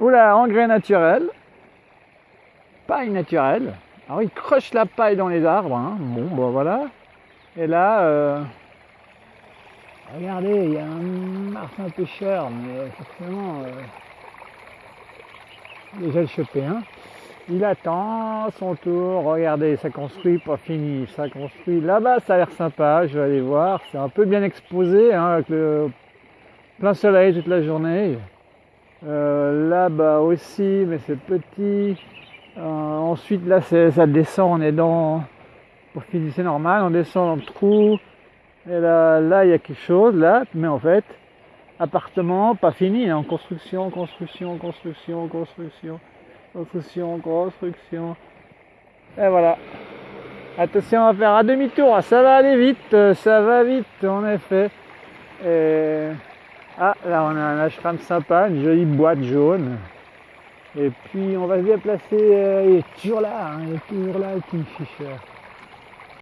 Oula, engrais naturel. Paille naturelle. Alors il croche la paille dans les arbres. Hein. Bon, bah voilà. Et là, euh, regardez, il y a un martin pêcheur, mais forcément, euh, déjà le chopé. Hein. Il attend son tour. Regardez, ça construit, pas fini. Ça construit. Là-bas, ça a l'air sympa. Je vais aller voir. C'est un peu bien exposé, hein, avec le plein soleil toute la journée. Euh, là-bas aussi, mais c'est petit. Euh, ensuite, là, ça descend. On est dans. Pour finir, c'est normal. On descend dans le trou. Et là, là, il y a quelque chose, là. Mais en fait, appartement, pas fini. En construction, construction, construction, construction. Construction, construction. Et voilà. Attention à faire un demi-tour, ça va aller vite, ça va vite en effet. Et... Ah, là on a un ashram sympa, une jolie boîte jaune. Et puis on va se déplacer, euh, il est toujours là, hein, il est toujours là, Kingfisher.